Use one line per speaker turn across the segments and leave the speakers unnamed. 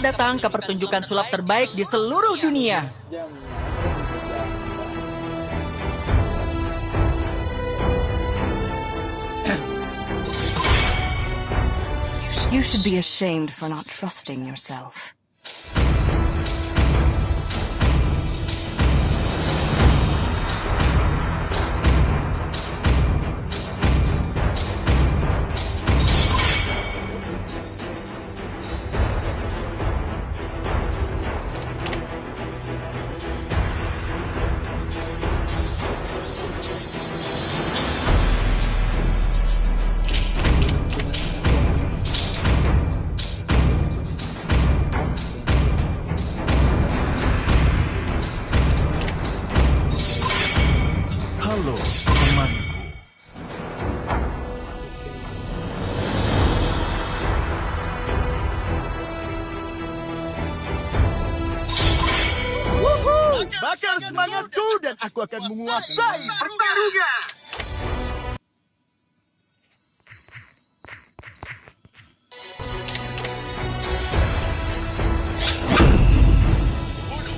Datang ke pertunjukan sulap terbaik di seluruh dunia.
You should be ashamed for not trusting yourself.
Dan menguasai pertarungan.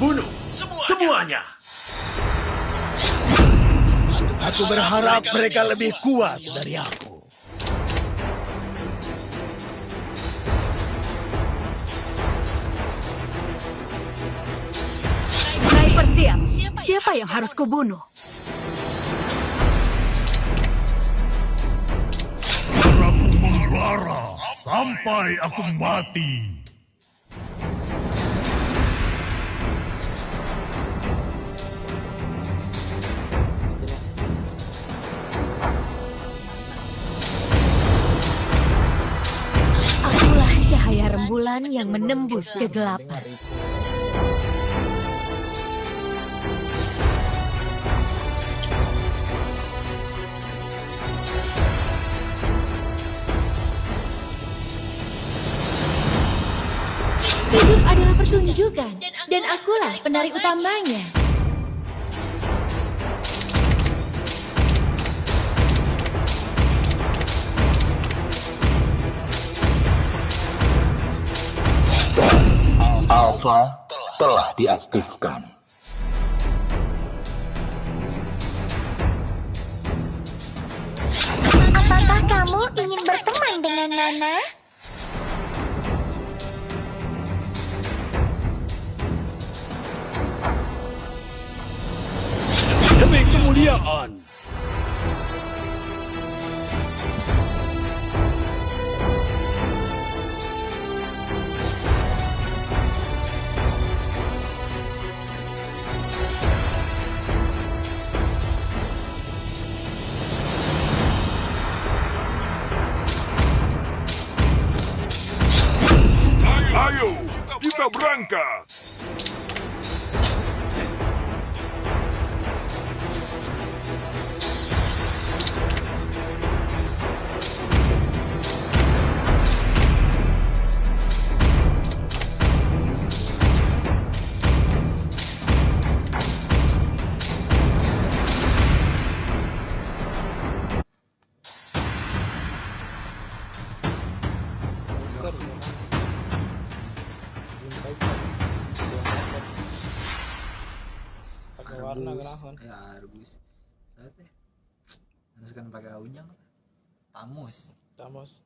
Bunuh semuanya.
Aku berharap mereka lebih kuat dari aku.
Sniper siap. Siapa yang harus kubunuh?
Darahku membara sampai aku mati.
Rembulan yang menembus kegelapan. Pertunjukan, dan akulah penari utamanya.
Alpha telah diaktifkan.
Apakah kamu ingin berteman dengan Nana?
Kemuliaan.
Unyang tamus.
Tamos.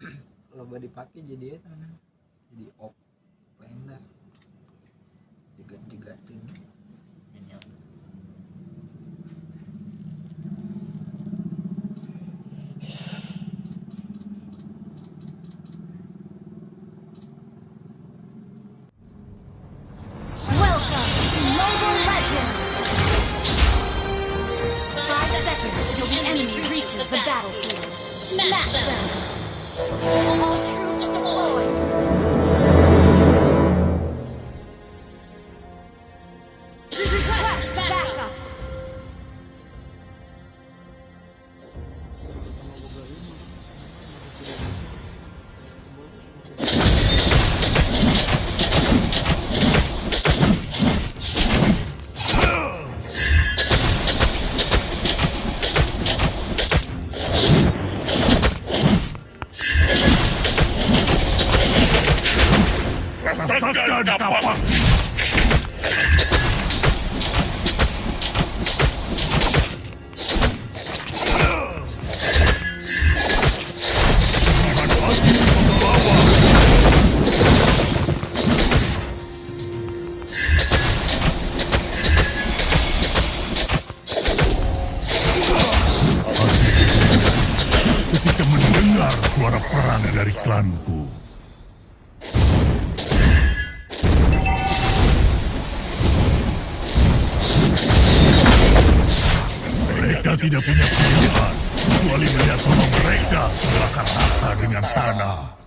loba dipakai jadi namanya? Jadi op planer juga juga nyenyong
tidak punya pilihan kecuali melihat rumah mereka terbakar rata dengan tanah.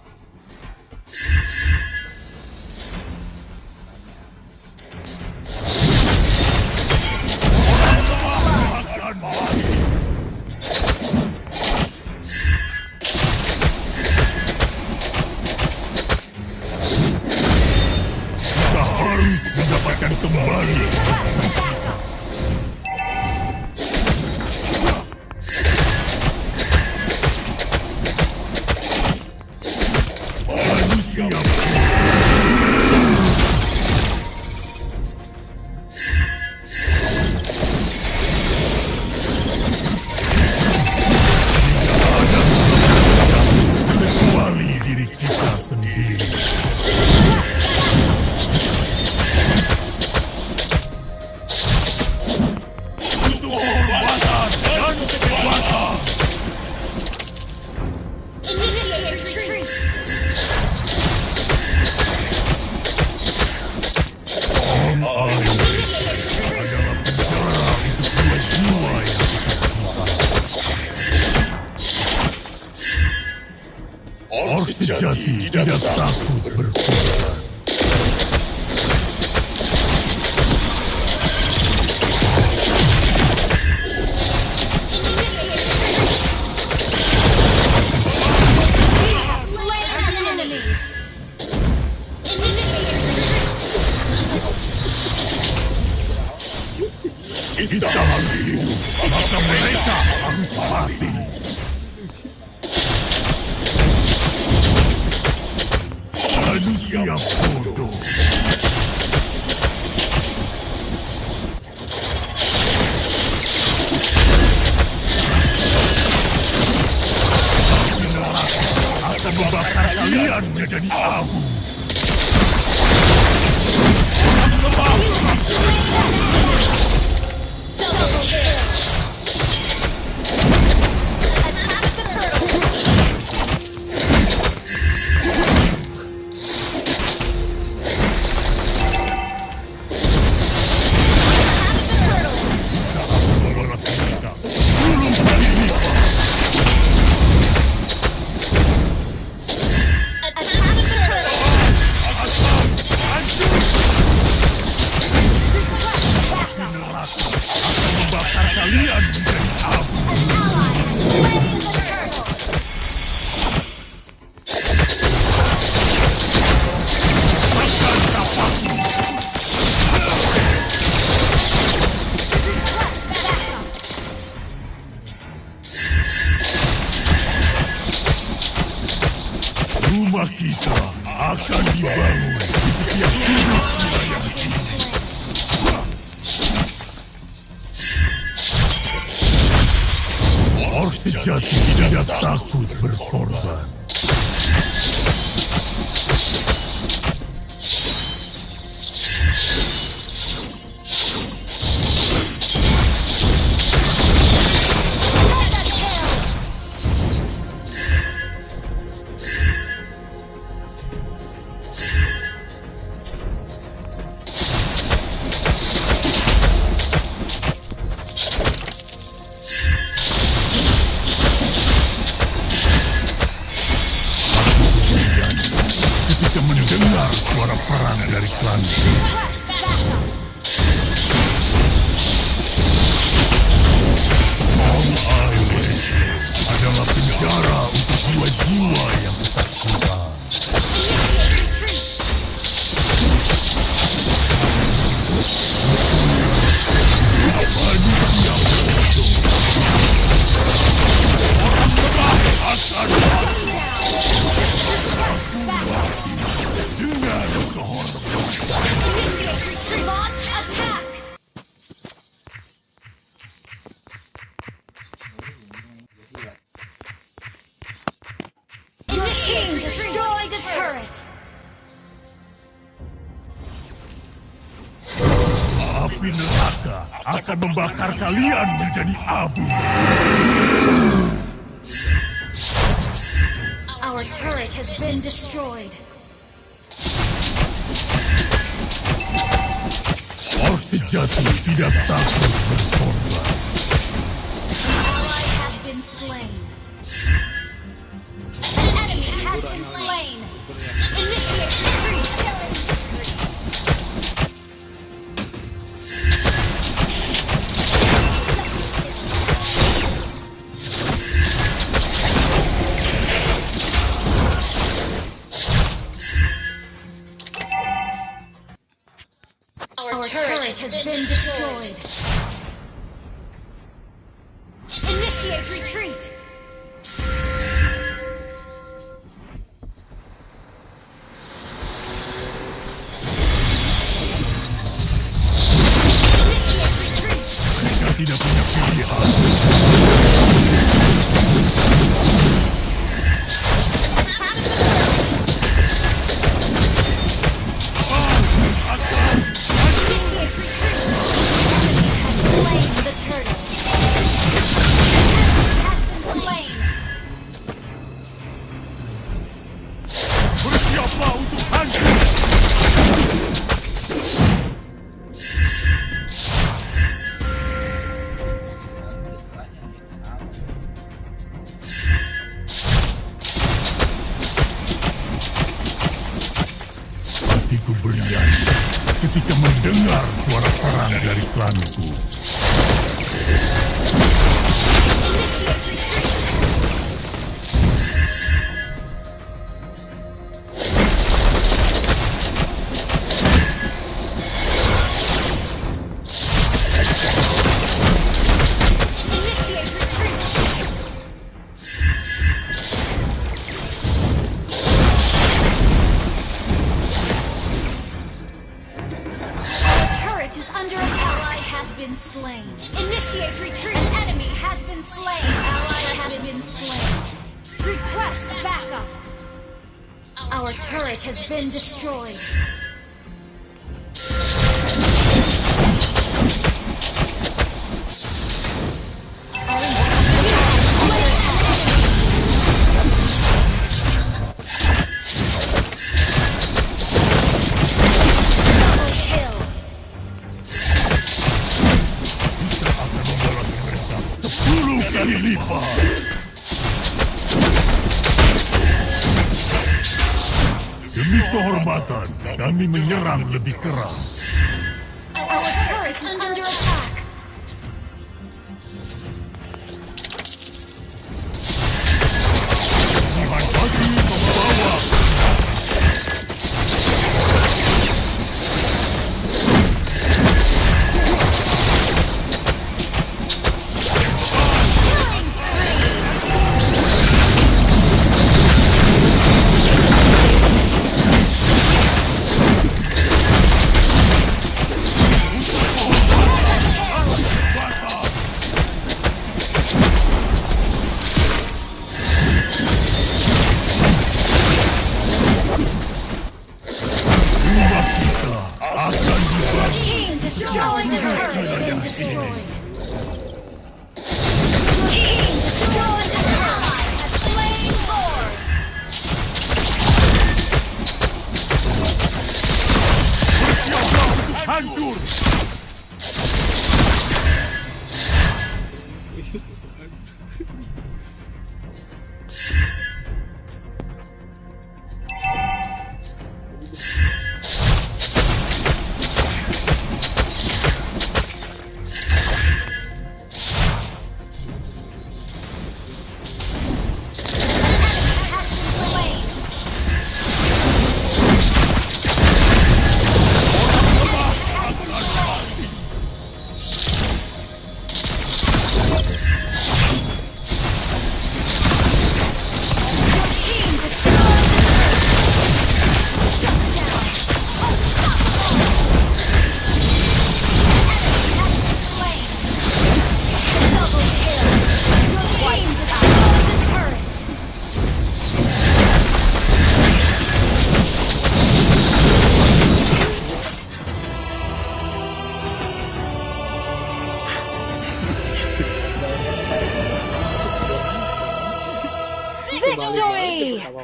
sejati tidak takut berkorban.
Our turret has been destroyed.
Sejati tidak takut berkorban.
ally has been slain. An enemy has been slain. Initiate turret has been destroyed.
Mendengar suara perang dari klanku.
Slain. Initiate retreat. An enemy has been slain. Ally has been slain. Request backup. Our turret has been destroyed.
Kali lipat. Demi kehormatan, kami menyerang lebih keras.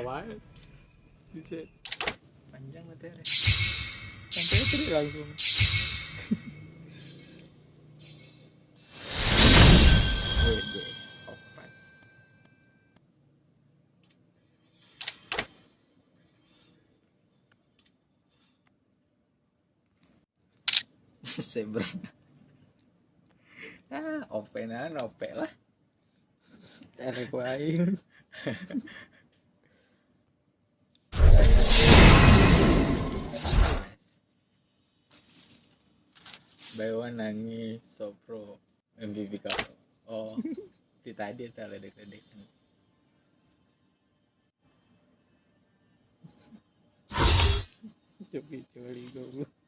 Bisa
Panjang materi.
sampai itu langsung.
Zebra. ah, openan, ope lah.
Erek wae.
Baywan nangis, Sopro, MVP kau. Oh, di tadi tak ledek-ledek.
Coba coba goblok.